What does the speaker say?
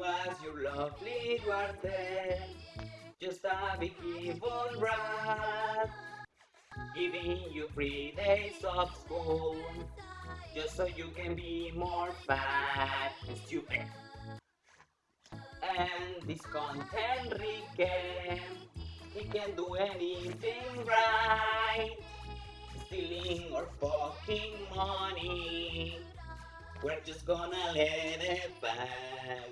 was your lovely Duarte? Just a big evil rat, giving you three days of school, just so you can be more fat and stupid. And this content Enrique, he can do anything right, stealing or fucking money. We're just gonna let it pass.